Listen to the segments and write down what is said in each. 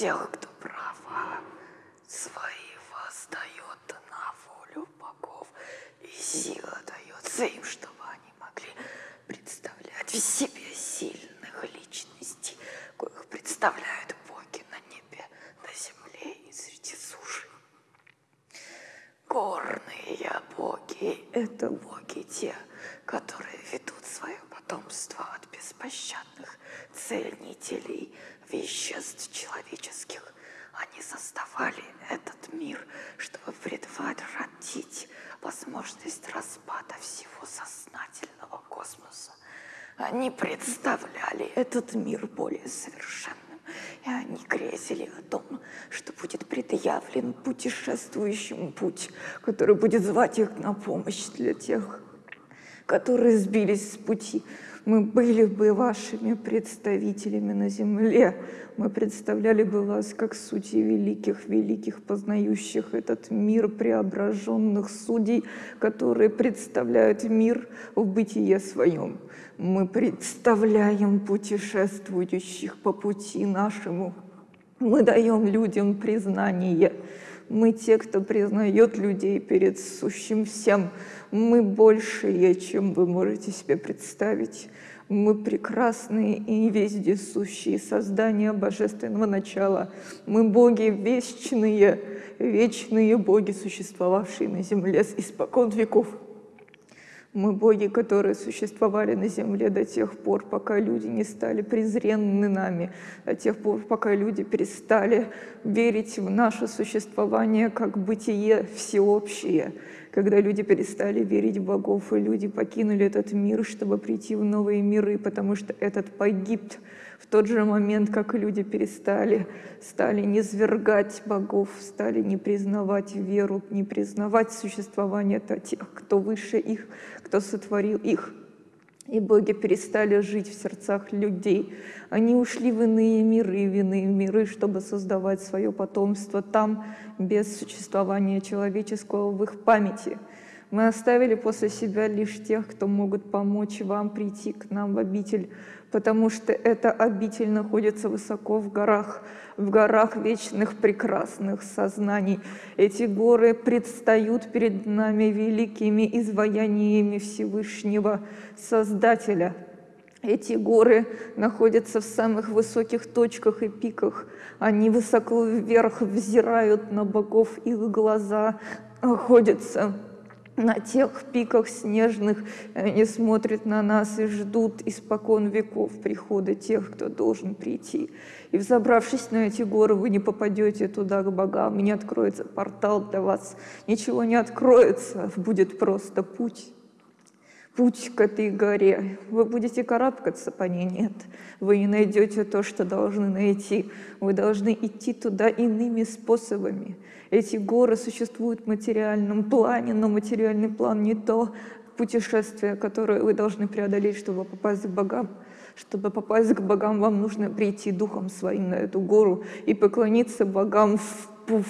тех, кто права свои воздает на волю богов, и сила дается им, чтобы они могли представлять в себе сильных личностей, коих представляют боги на небе, на земле и среди суши. Горные боги — это боги те, которые ведут свое потомство от беспощадных цельнителей веществ человеческих. Они создавали этот мир, чтобы предотвратить возможность распада всего сознательного космоса. Они представляли этот мир более совершенным, и они грезили о том, что будет предъявлен путешествующим путь, который будет звать их на помощь для тех, которые сбились с пути. Мы были бы вашими представителями на земле. Мы представляли бы вас как сути великих, великих, познающих этот мир преображенных судей, которые представляют мир в бытие своем. Мы представляем путешествующих по пути нашему. Мы даем людям признание. Мы те, кто признает людей перед сущим всем. Мы большие, чем вы можете себе представить. Мы прекрасные и вездесущие создания божественного начала. Мы боги вечные, вечные боги, существовавшие на земле испокон веков. Мы боги, которые существовали на земле до тех пор, пока люди не стали презренны нами, до тех пор, пока люди перестали верить в наше существование как бытие всеобщее, когда люди перестали верить в богов, и люди покинули этот мир, чтобы прийти в новые миры, потому что этот погиб в тот же момент, как люди перестали, стали не свергать богов, стали не признавать веру, не признавать существование тех, кто выше их, кто сотворил их. И боги перестали жить в сердцах людей. Они ушли в иные миры, в иные миры, чтобы создавать свое потомство там, без существования человеческого в их памяти. Мы оставили после себя лишь тех, кто могут помочь вам прийти к нам в обитель, потому что эта обитель находится высоко в горах, в горах вечных прекрасных сознаний. Эти горы предстают перед нами великими изваяниями Всевышнего Создателя. Эти горы находятся в самых высоких точках и пиках. Они высоко вверх взирают на богов, их глаза находятся на тех пиках снежных они смотрят на нас и ждут испокон веков прихода тех, кто должен прийти. И взобравшись на эти горы, вы не попадете туда к богам, не откроется портал для вас, ничего не откроется, будет просто путь путь к этой горе. Вы будете карабкаться по ней? Нет. Вы не найдете то, что должны найти. Вы должны идти туда иными способами. Эти горы существуют в материальном плане, но материальный план не то путешествие, которое вы должны преодолеть, чтобы попасть к богам. Чтобы попасть к богам, вам нужно прийти духом своим на эту гору и поклониться богам в, в,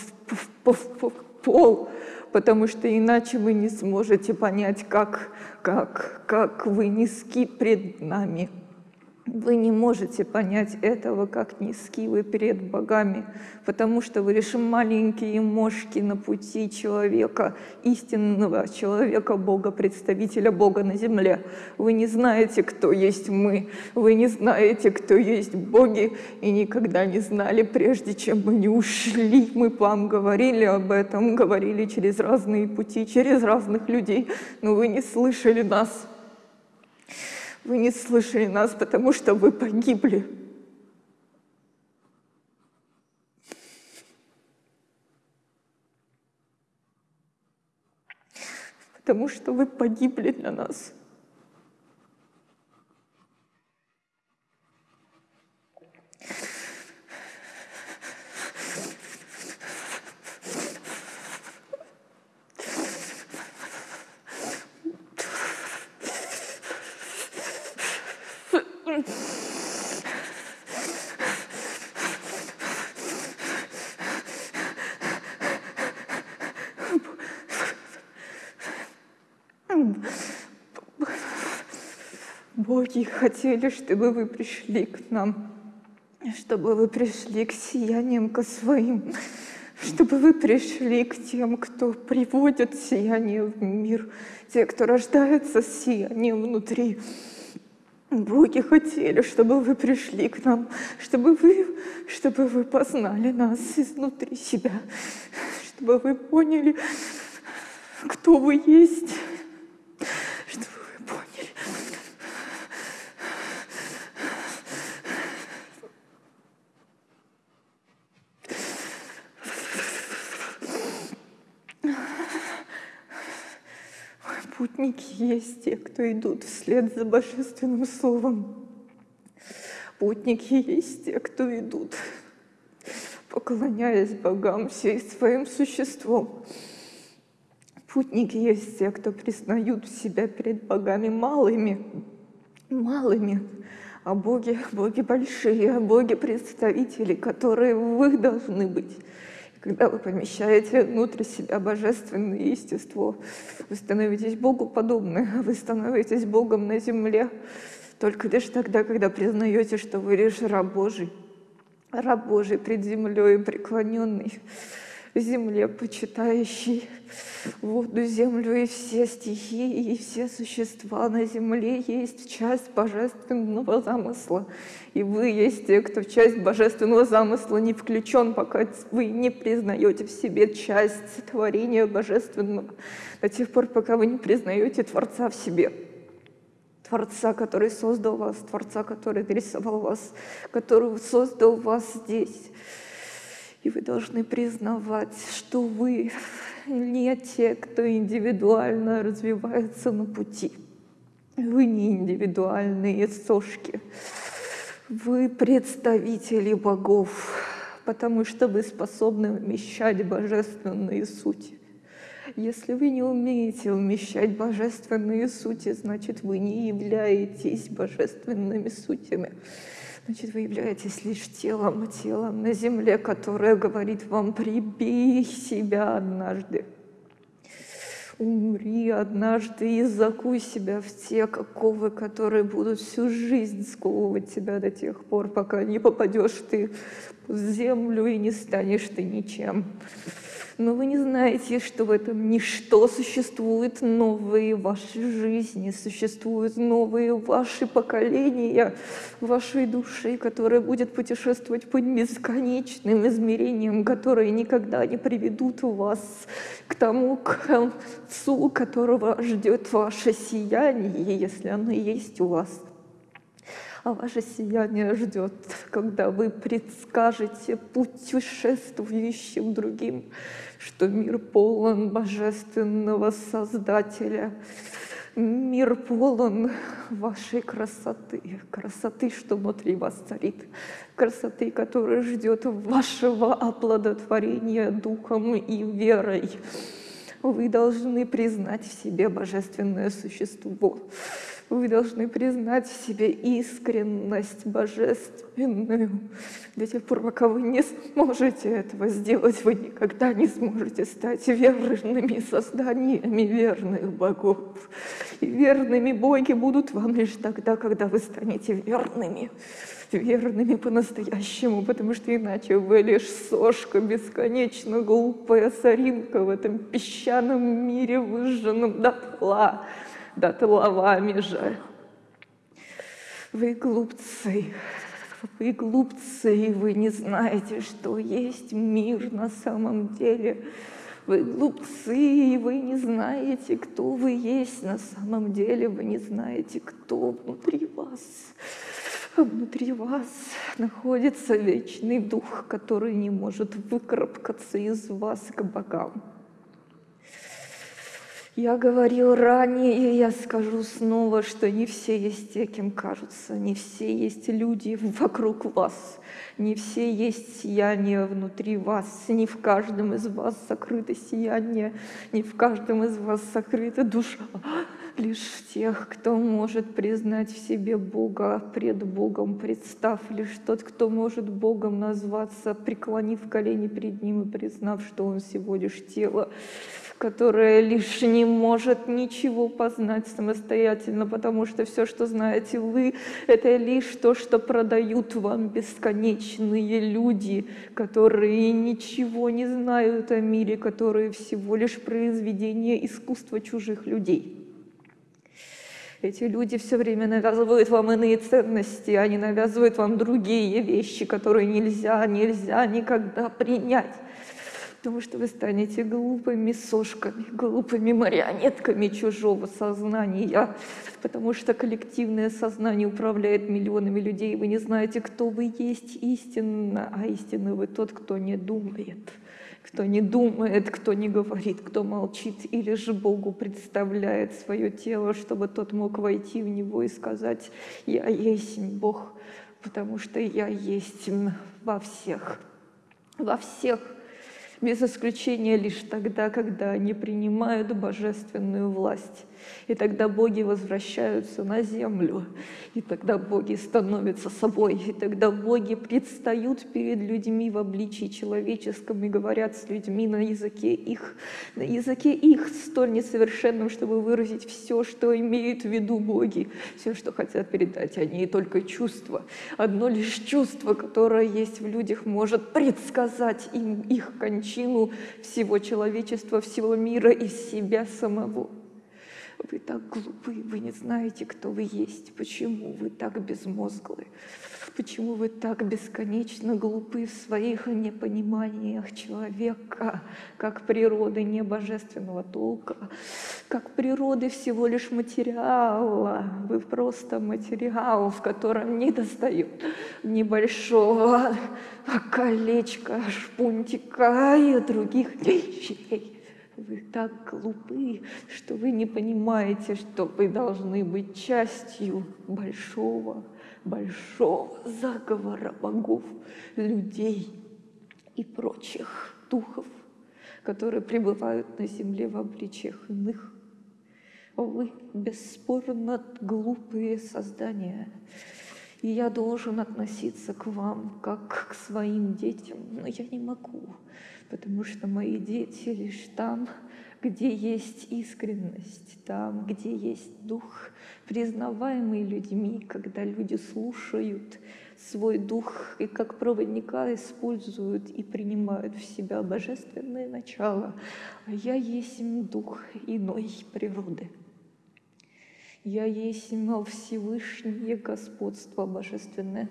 в, в, в пол, потому что иначе вы не сможете понять, как, как, как вы низки пред нами. Вы не можете понять этого, как низки вы перед богами, потому что вы лишь маленькие мошки на пути человека, истинного человека, Бога, представителя Бога на земле. Вы не знаете, кто есть мы, вы не знаете, кто есть боги, и никогда не знали, прежде чем мы не ушли. Мы вам говорили об этом, говорили через разные пути, через разных людей, но вы не слышали нас. Вы не слышали нас, потому что вы погибли. Потому что вы погибли для нас. Боги хотели, чтобы вы пришли к нам. чтобы вы пришли к сияниям, к своим, чтобы вы пришли к тем, кто приводит сияние в мир, те, кто рождается сиянием внутри. Боги хотели, чтобы вы пришли к нам, чтобы вы, чтобы вы познали нас изнутри себя, чтобы вы поняли, кто вы есть, Путники есть те, кто идут вслед за Божественным Словом. Путники есть те, кто идут, поклоняясь богам всей своим существом. Путники есть те, кто признают себя перед богами малыми, малыми, а боги, боги большие, а боги представители, которые вы должны быть. Когда вы помещаете внутрь себя божественное естество, вы становитесь Богу подобны, вы становитесь Богом на земле, только лишь тогда, когда признаете, что вы лишь раб Божий, раб Божий пред землей преклоненный, земле почитающий воду, землю и все стихии, и все существа на земле есть часть божественного замысла. И вы есть те, кто в часть божественного замысла не включен, пока вы не признаете в себе часть творения божественного, до тех пор, пока вы не признаете Творца в себе. Творца, который создал вас, Творца, который нарисовал вас, который создал вас здесь. И вы должны признавать, что вы не те, кто индивидуально развивается на пути. Вы не индивидуальные сошки. Вы представители богов, потому что вы способны вмещать божественные сути. Если вы не умеете умещать божественные сути, значит, вы не являетесь божественными сутями. Значит, вы являетесь лишь телом, телом на земле, которое говорит вам, прибей себя однажды. Умри однажды и закуй себя в те оковы, которые будут всю жизнь сковывать тебя до тех пор, пока не попадешь ты в землю и не станешь ты ничем но вы не знаете, что в этом ничто существуют новые ваши жизни, существуют новые ваши поколения вашей души, которая будет путешествовать по бесконечным измерениям, которые никогда не приведут вас к тому концу, которого ждет ваше сияние, если оно есть у вас а ваше сияние ждет, когда вы предскажете путешествующим другим, что мир полон божественного Создателя, мир полон вашей красоты, красоты, что внутри вас царит, красоты, которая ждет вашего оплодотворения духом и верой. Вы должны признать в себе божественное существо. Вы должны признать в себе искренность божественную. До тех пор, пока вы не сможете этого сделать, вы никогда не сможете стать верными созданиями верных богов. И верными боги будут вам лишь тогда, когда вы станете верными верными по-настоящему, потому что иначе вы лишь сошка бесконечно глупая соринка в этом песчаном мире, выжженном дотла, дотловами же. Вы глупцы, вы глупцы, и вы не знаете, что есть мир на самом деле. Вы глупцы, и вы не знаете, кто вы есть на самом деле. Вы не знаете, кто внутри вас. Внутри вас находится вечный дух, который не может выкарабкаться из вас к богам. Я говорил ранее, и я скажу снова, что не все есть те, кем кажутся, не все есть люди вокруг вас, не все есть сияние внутри вас, не в каждом из вас сокрыто сияние, не в каждом из вас сокрыта душа, лишь в тех, кто может признать в себе Бога пред Богом, представ лишь тот, кто может Богом назваться, преклонив колени перед Ним и признав, что Он всего лишь тело, которая лишь не может ничего познать самостоятельно, потому что все, что знаете вы, это лишь то, что продают вам бесконечные люди, которые ничего не знают о мире, которые всего лишь произведение искусства чужих людей. Эти люди все время навязывают вам иные ценности, они навязывают вам другие вещи, которые нельзя, нельзя никогда принять. Потому что вы станете глупыми сошками, глупыми марионетками чужого сознания. Потому что коллективное сознание управляет миллионами людей. Вы не знаете, кто вы есть истинно, а истинно вы тот, кто не думает кто не думает, кто не говорит, кто молчит, или же Богу представляет свое тело, чтобы тот мог войти в него и сказать «Я есть Бог», потому что я есть во всех, во всех без исключения лишь тогда, когда они принимают божественную власть. И тогда боги возвращаются на землю, и тогда боги становятся собой, и тогда боги предстают перед людьми в обличии человеческом и говорят с людьми на языке их, на языке их, столь несовершенном, чтобы выразить все, что имеют в виду боги, все, что хотят передать они, и только чувство. Одно лишь чувство, которое есть в людях, может предсказать им их кончину всего человечества, всего мира и себя самого. Вы так глупы, вы не знаете, кто вы есть, почему вы так безмозглы, почему вы так бесконечно глупы в своих непониманиях человека, как природы не божественного толка, как природы всего лишь материала. Вы просто материал, в котором не достают небольшого колечка, шпунтика и других вещей. Вы так глупы, что вы не понимаете, что вы должны быть частью большого, большого заговора богов, людей и прочих духов, которые пребывают на земле в обличиях иных. Вы бесспорно глупые создания, и я должен относиться к вам как к своим детям, но я не могу потому что мои дети лишь там, где есть искренность, там, где есть дух, признаваемый людьми, когда люди слушают свой дух и как проводника используют и принимают в себя божественное начало, а я есть дух иной природы. Я есть Всевышнее Господство Божественное.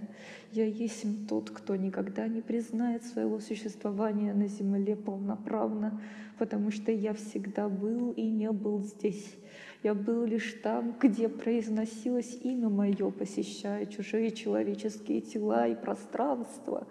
Я есть тот, кто никогда не признает своего существования на земле полноправно, потому что я всегда был и не был здесь. Я был лишь там, где произносилось имя мое, посещая чужие человеческие тела и пространства.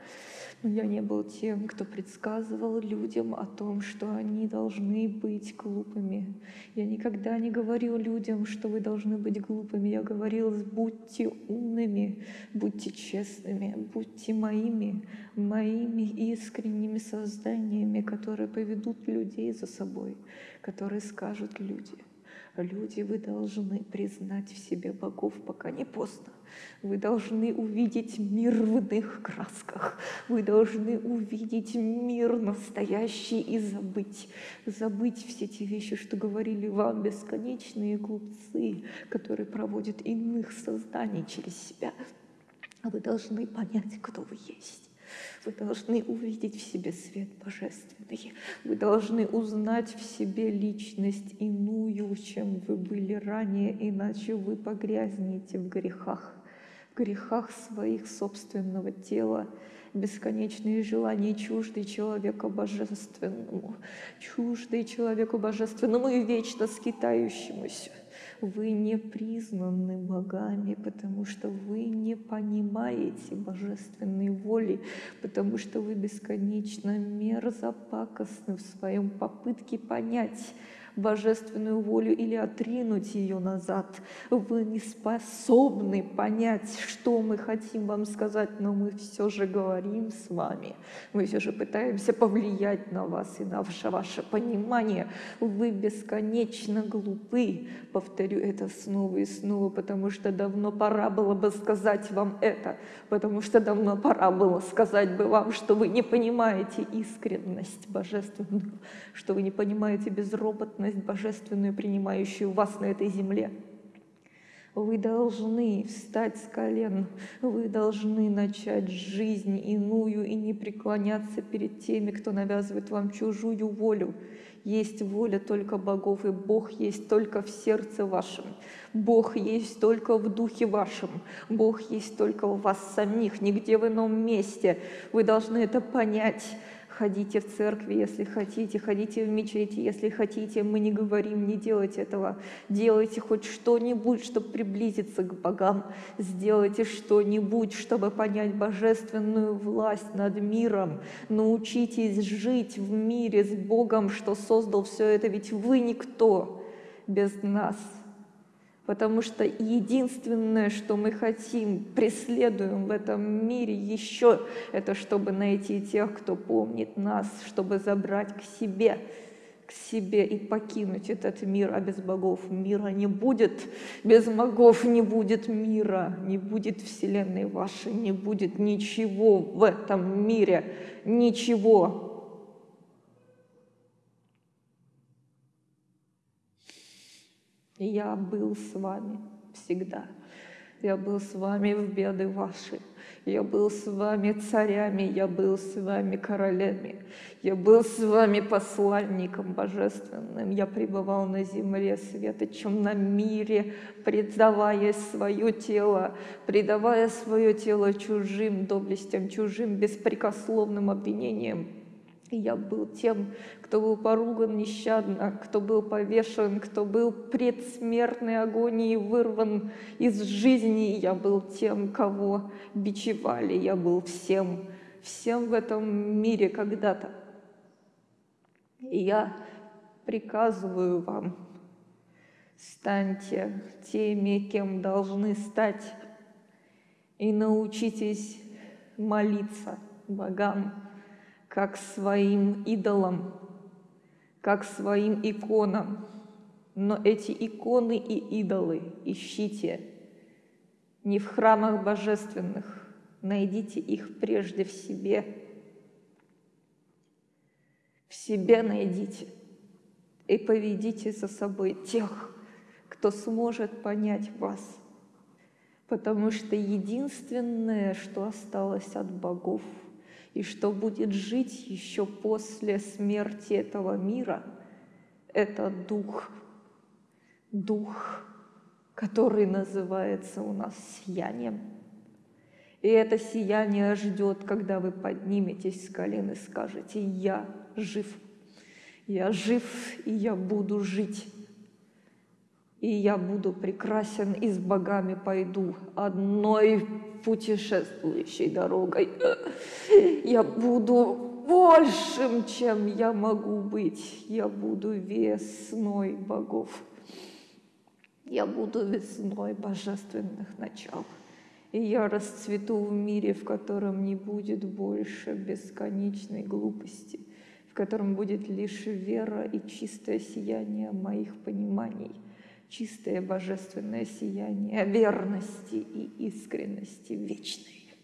Но я не был тем, кто предсказывал людям о том, что они должны быть глупыми. Я никогда не говорил людям, что вы должны быть глупыми. Я говорил, будьте умными, будьте честными, будьте моими, моими искренними созданиями, которые поведут людей за собой, которые скажут люди. Люди, вы должны признать в себе богов, пока не поздно. Вы должны увидеть мир в иных красках. Вы должны увидеть мир настоящий и забыть. Забыть все те вещи, что говорили вам бесконечные глупцы, которые проводят иных созданий через себя. Вы должны понять, кто вы есть. Вы должны увидеть в себе свет божественный. Вы должны узнать в себе личность иную, чем вы были ранее, иначе вы погрязнете в грехах, грехах своих собственного тела, бесконечные желания, чуждый человеку божественному, чуждый человеку божественному и вечно скитающемуся. Вы не признаны богами, потому что вы не понимаете божественной воли, потому что вы бесконечно мерзопакостны в своем попытке понять божественную волю или отринуть ее назад. Вы не способны понять, что мы хотим вам сказать, но мы все же говорим с вами. Мы все же пытаемся повлиять на вас и на ваше, ваше понимание. Вы бесконечно глупы. Повторю это снова и снова, потому что давно пора было бы сказать вам это, потому что давно пора было сказать бы вам, что вы не понимаете искренность божественную, что вы не понимаете безропотность божественную, принимающую вас на этой земле. Вы должны встать с колен, вы должны начать жизнь иную и не преклоняться перед теми, кто навязывает вам чужую волю. Есть воля только богов, и Бог есть только в сердце вашем. Бог есть только в духе вашем. Бог есть только у вас самих, нигде в ином месте. Вы должны это понять. Ходите в церкви, если хотите, ходите в мечети, если хотите. Мы не говорим, не делайте этого. Делайте хоть что-нибудь, чтобы приблизиться к богам. Сделайте что-нибудь, чтобы понять божественную власть над миром. Научитесь жить в мире с Богом, что создал все это, ведь вы никто без нас потому что единственное, что мы хотим, преследуем в этом мире еще, это чтобы найти тех, кто помнит нас, чтобы забрать к себе, к себе и покинуть этот мир, а без богов мира не будет, без богов не будет мира, не будет вселенной вашей, не будет ничего в этом мире, ничего, Я был с вами всегда. Я был с вами в беды ваши. Я был с вами царями, я был с вами королями. Я был с вами посланником божественным. Я пребывал на земле светочем на мире, предавая свое тело, предавая свое тело чужим доблестям, чужим беспрекословным обвинениям. Я был тем, кто был поруган нещадно, кто был повешен, кто был предсмертной агонии вырван из жизни. Я был тем, кого бичевали. Я был всем, всем в этом мире когда-то. И я приказываю вам, станьте теми, кем должны стать, и научитесь молиться богам, как своим идолам, как своим иконам. Но эти иконы и идолы ищите не в храмах божественных, найдите их прежде в себе. В себе найдите и поведите за собой тех, кто сможет понять вас. Потому что единственное, что осталось от богов – и что будет жить еще после смерти этого мира, это дух, дух, который называется у нас сиянием. И это сияние ждет, когда вы подниметесь с колен и скажете, я жив, я жив, и я буду жить. И я буду прекрасен, и с богами пойду одной путешествующей дорогой. Я буду большим, чем я могу быть. Я буду весной богов. Я буду весной божественных начал. И я расцвету в мире, в котором не будет больше бесконечной глупости, в котором будет лишь вера и чистое сияние моих пониманий – чистое божественное сияние верности и искренности вечной.